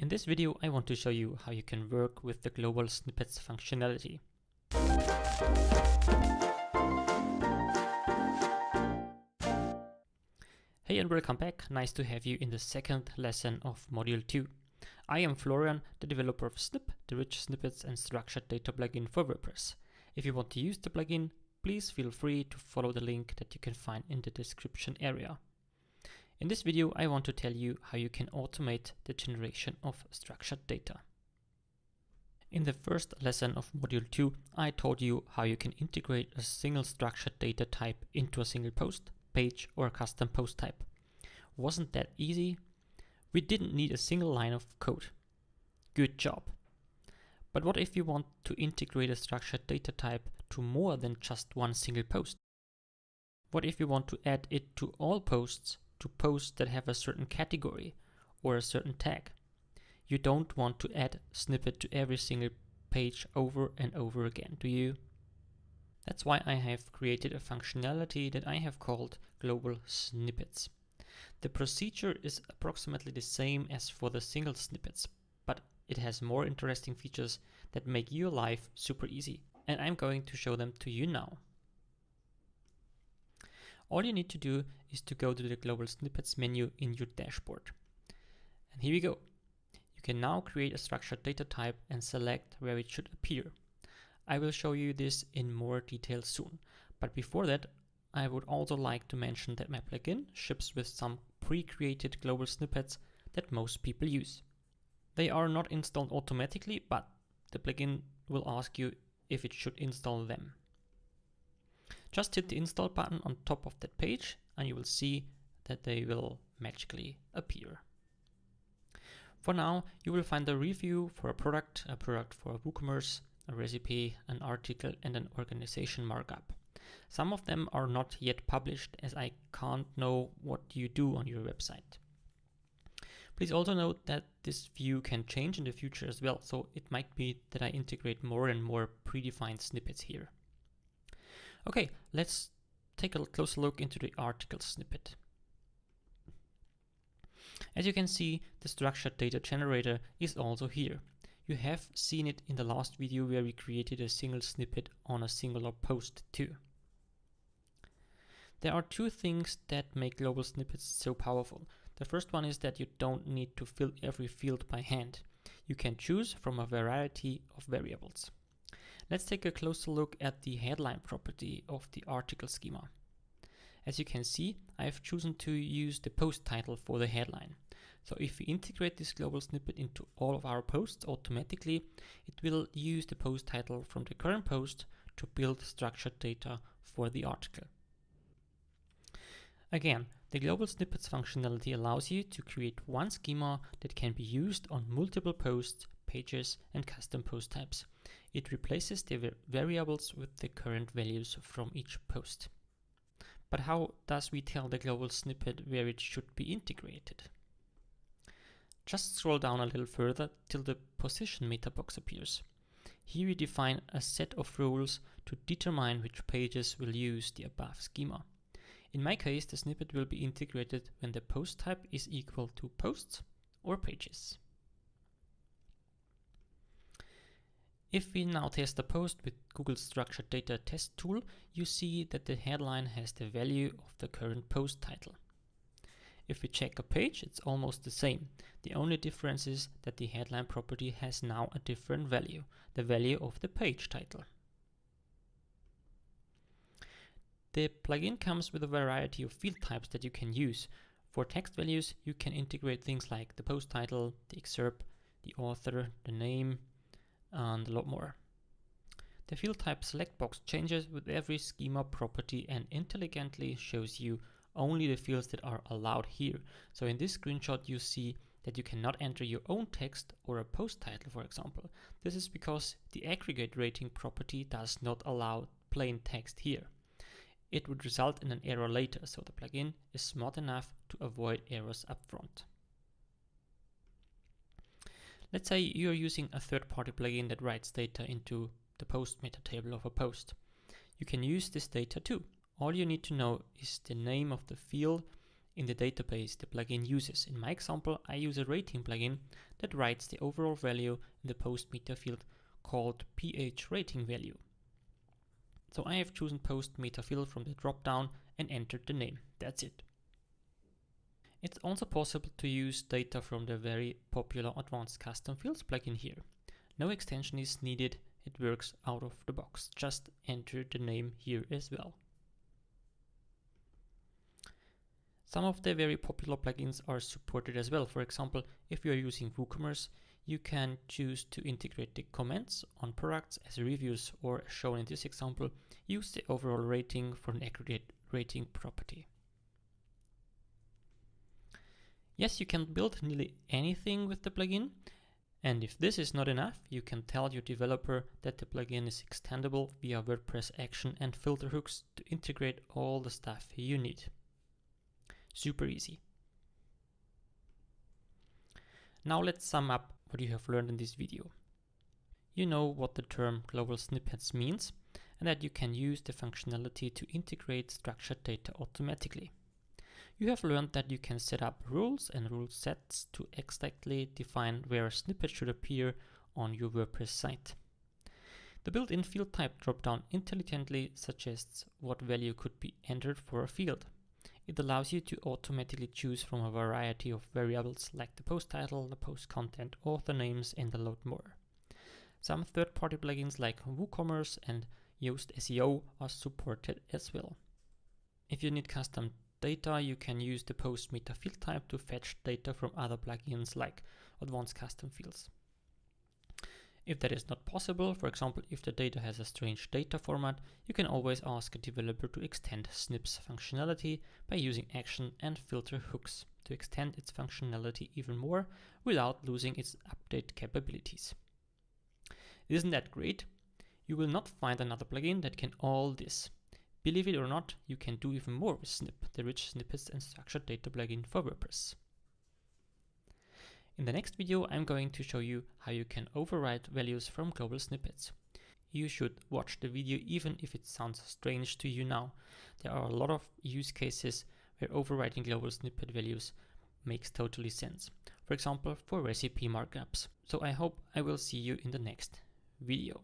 In this video, I want to show you how you can work with the global snippets functionality. Hey and welcome back, nice to have you in the second lesson of Module 2. I am Florian, the developer of Snip, the rich snippets and structured data plugin for WordPress. If you want to use the plugin, please feel free to follow the link that you can find in the description area. In this video, I want to tell you how you can automate the generation of structured data. In the first lesson of Module 2, I told you how you can integrate a single structured data type into a single post, page, or a custom post type. Wasn't that easy? We didn't need a single line of code. Good job. But what if you want to integrate a structured data type to more than just one single post? What if you want to add it to all posts, to posts that have a certain category or a certain tag? You don't want to add snippet to every single page over and over again, do you? That's why I have created a functionality that I have called global snippets. The procedure is approximately the same as for the single snippets, but it has more interesting features that make your life super easy, and I'm going to show them to you now. All you need to do is to go to the global snippets menu in your dashboard. And here we go. You can now create a structured data type and select where it should appear. I will show you this in more detail soon, but before that I would also like to mention that my plugin ships with some pre-created global snippets that most people use. They are not installed automatically, but the plugin will ask you if it should install them. Just hit the install button on top of that page and you will see that they will magically appear. For now, you will find a review for a product, a product for WooCommerce, a recipe, an article and an organization markup. Some of them are not yet published as I can't know what you do on your website. Please also note that this view can change in the future as well, so it might be that I integrate more and more predefined snippets here. Okay, let's take a closer look into the article snippet. As you can see, the structured data generator is also here. You have seen it in the last video where we created a single snippet on a singular post too. There are two things that make global snippets so powerful. The first one is that you don't need to fill every field by hand. You can choose from a variety of variables. Let's take a closer look at the headline property of the article schema. As you can see, I have chosen to use the post title for the headline. So if we integrate this global snippet into all of our posts automatically, it will use the post title from the current post to build structured data for the article. Again, the global snippets functionality allows you to create one schema that can be used on multiple posts, pages, and custom post types. It replaces the variables with the current values from each post. But how does we tell the global snippet where it should be integrated? Just scroll down a little further till the position meta box appears. Here we define a set of rules to determine which pages will use the above schema. In my case, the snippet will be integrated when the post type is equal to posts or pages. If we now test a post with Google Structured Data Test tool, you see that the headline has the value of the current post title. If we check a page, it's almost the same. The only difference is that the headline property has now a different value, the value of the page title. The plugin comes with a variety of field types that you can use. For text values, you can integrate things like the post title, the excerpt, the author, the name, and a lot more. The field type select box changes with every schema property and intelligently shows you only the fields that are allowed here. So in this screenshot you see that you cannot enter your own text or a post title for example. This is because the aggregate rating property does not allow plain text here it would result in an error later, so the plugin is smart enough to avoid errors upfront. Let's say you're using a third-party plugin that writes data into the post meta table of a post. You can use this data too. All you need to know is the name of the field in the database the plugin uses. In my example, I use a rating plugin that writes the overall value in the post meta field called ph rating value. So I have chosen post meta field from the dropdown and entered the name. That's it. It's also possible to use data from the very popular Advanced Custom Fields plugin here. No extension is needed, it works out of the box. Just enter the name here as well. Some of the very popular plugins are supported as well. For example, if you are using WooCommerce, you can choose to integrate the comments on products as reviews or as shown in this example, use the overall rating for an aggregate rating property. Yes, you can build nearly anything with the plugin. And if this is not enough, you can tell your developer that the plugin is extendable via WordPress action and filter hooks to integrate all the stuff you need. Super easy. Now let's sum up what you have learned in this video. You know what the term global snippets means and that you can use the functionality to integrate structured data automatically. You have learned that you can set up rules and rule sets to exactly define where a snippet should appear on your WordPress site. The built-in field type dropdown intelligently suggests what value could be entered for a field. It allows you to automatically choose from a variety of variables like the post title, the post content, author names, and a lot more. Some third-party plugins like WooCommerce and Yoast SEO are supported as well. If you need custom data, you can use the post meta field type to fetch data from other plugins like advanced custom fields. If that is not possible, for example, if the data has a strange data format, you can always ask a developer to extend Snip's functionality by using action and filter hooks to extend its functionality even more without losing its update capabilities. Isn't that great? You will not find another plugin that can all this. Believe it or not, you can do even more with Snip, the rich snippets and structured data plugin for WordPress. In the next video, I'm going to show you how you can override values from global snippets. You should watch the video even if it sounds strange to you now. There are a lot of use cases where overriding global snippet values makes totally sense. For example, for recipe markups. So I hope I will see you in the next video.